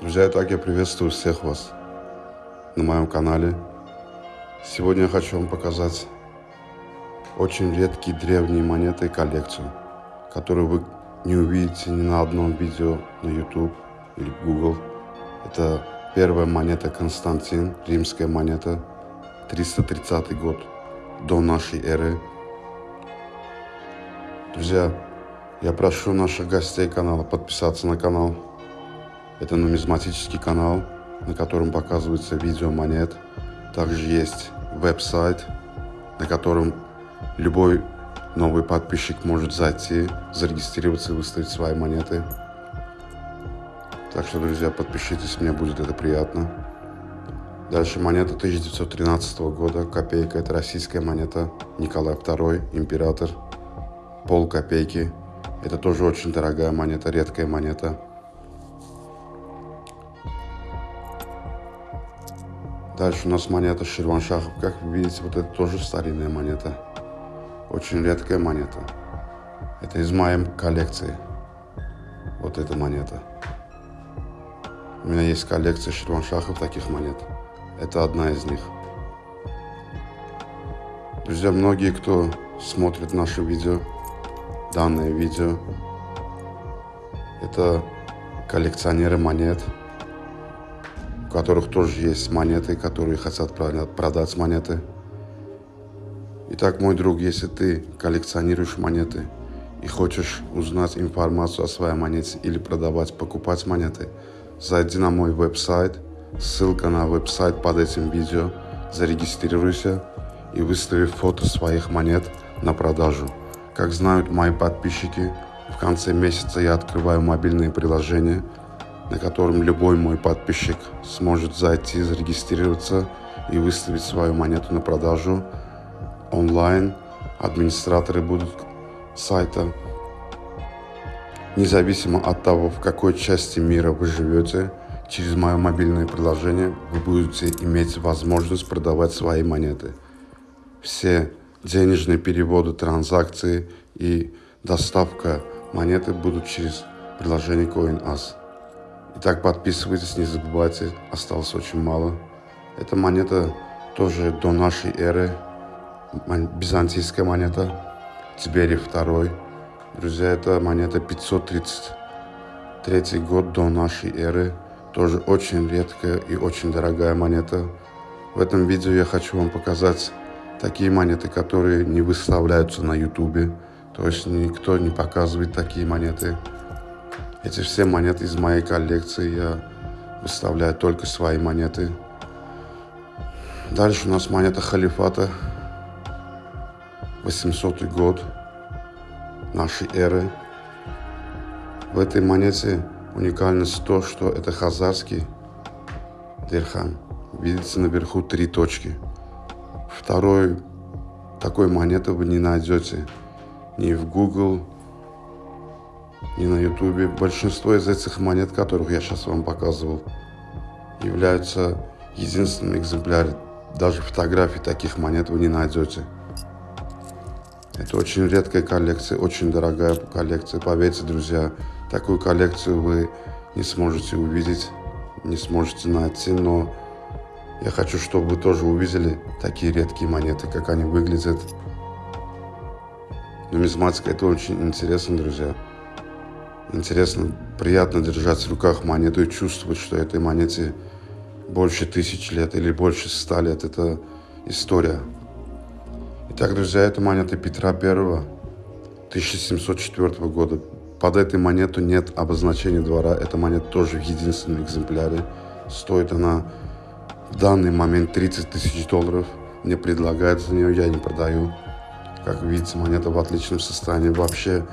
Друзья, итак, я приветствую всех вас на моем канале. Сегодня я хочу вам показать очень редкие древние монеты и коллекцию, которую вы не увидите ни на одном видео на YouTube или Google. Это первая монета Константин, римская монета, 330 год до нашей эры. Друзья, я прошу наших гостей канала подписаться на канал. Это нумизматический канал, на котором показывается видео монет. Также есть веб-сайт, на котором любой новый подписчик может зайти, зарегистрироваться и выставить свои монеты. Так что, друзья, подпишитесь, мне будет это приятно. Дальше монета 1913 года, копейка, это российская монета, Николай II, император, пол копейки, это тоже очень дорогая монета, редкая монета. Дальше у нас монета Ширваншахов. Как вы видите, вот это тоже старинная монета. Очень редкая монета. Это из моей коллекции. Вот эта монета. У меня есть коллекция Ширваншахов таких монет. Это одна из них. Друзья, многие, кто смотрит наши видео, данное видео. Это коллекционеры монет, у которых тоже есть монеты, которые хотят продать монеты. Итак, мой друг, если ты коллекционируешь монеты и хочешь узнать информацию о своей монете или продавать, покупать монеты, зайди на мой веб-сайт, ссылка на веб-сайт под этим видео, зарегистрируйся и выстави фото своих монет на продажу. Как знают мои подписчики, в конце месяца я открываю мобильное приложение, на котором любой мой подписчик сможет зайти, зарегистрироваться и выставить свою монету на продажу онлайн. Администраторы будут сайта. Независимо от того, в какой части мира вы живете, через мое мобильное приложение вы будете иметь возможность продавать свои монеты. Все денежные переводы, транзакции и доставка монеты будут через приложение CoinAs. Итак, подписывайтесь, не забывайте, осталось очень мало. Эта монета тоже до нашей эры, византийская монета, Тиберий II. Друзья, это монета 533 год до нашей эры, тоже очень редкая и очень дорогая монета. В этом видео я хочу вам показать такие монеты, которые не выставляются на ютубе, то есть никто не показывает такие монеты. Эти все монеты из моей коллекции, я выставляю только свои монеты. Дальше у нас монета халифата, 800 год нашей эры. В этой монете уникальность то, что это хазарский дирхам. Видите наверху три точки – Второй такой монеты вы не найдете ни в Google, ни на YouTube. Большинство из этих монет, которых я сейчас вам показывал, являются единственным экземпляром. Даже фотографий таких монет вы не найдете. Это очень редкая коллекция, очень дорогая коллекция. Поверьте, друзья, такую коллекцию вы не сможете увидеть, не сможете найти, но я хочу, чтобы вы тоже увидели такие редкие монеты, как они выглядят. Нумизматика – это очень интересно, друзья. Интересно, приятно держать в руках монету и чувствовать, что этой монете больше тысяч лет или больше ста лет. Это история. Итак, друзья, это монета Петра I 1704 года. Под этой монету нет обозначения двора. Эта монета тоже в единственном экземпляре. Стоит она в данный момент 30 тысяч долларов мне предлагают за нее, я не продаю. Как видите, монета в отличном состоянии. Вообще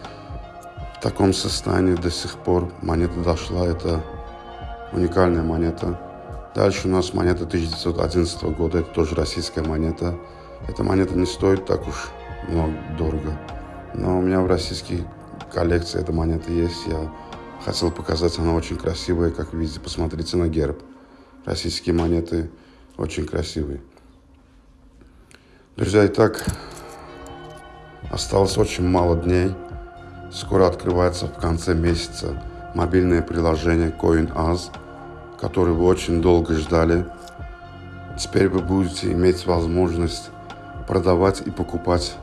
в таком состоянии до сих пор монета дошла. Это уникальная монета. Дальше у нас монета 1911 года. Это тоже российская монета. Эта монета не стоит так уж много дорого. Но у меня в российской коллекции эта монета есть. Я хотел показать, она очень красивая. Как видите, посмотрите на герб. Российские монеты очень красивые. Друзья, итак, осталось очень мало дней. Скоро открывается в конце месяца мобильное приложение CoinAz. который вы очень долго ждали. Теперь вы будете иметь возможность продавать и покупать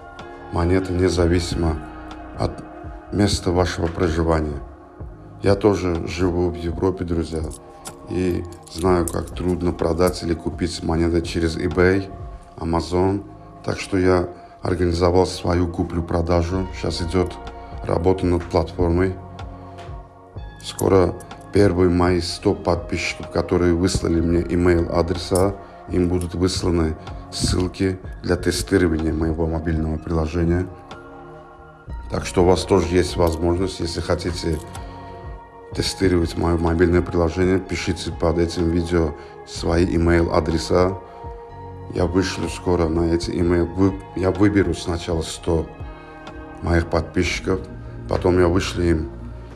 монеты независимо от места вашего проживания. Я тоже живу в Европе, друзья, и знаю, как трудно продать или купить монеты через eBay, Amazon. Так что я организовал свою куплю-продажу. Сейчас идет работа над платформой. Скоро первые мои 100 подписчиков, которые выслали мне email адреса, им будут высланы ссылки для тестирования моего мобильного приложения. Так что у вас тоже есть возможность, если хотите тестировать мое мобильное приложение, пишите под этим видео свои email адреса. Я вышлю скоро на эти email. Я выберу сначала 100 моих подписчиков, потом я вышлю им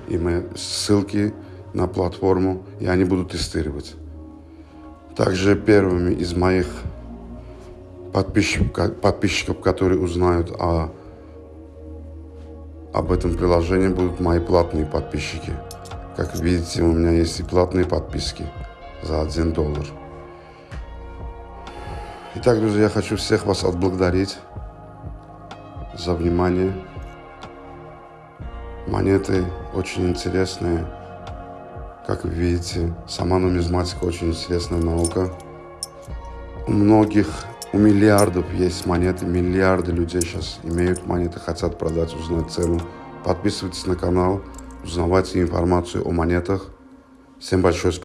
email, ссылки на платформу, и они будут тестировать. Также первыми из моих подписчиков, подписчиков которые узнают о, об этом приложении, будут мои платные подписчики. Как видите, у меня есть и платные подписки за 1 доллар. Итак, друзья, я хочу всех вас отблагодарить за внимание. Монеты очень интересные. Как вы видите, сама нумизматика очень интересная наука. У многих, у миллиардов есть монеты, миллиарды людей сейчас имеют монеты, хотят продать, узнать цену. Подписывайтесь на канал, узнавайте информацию о монетах. Всем большое спасибо.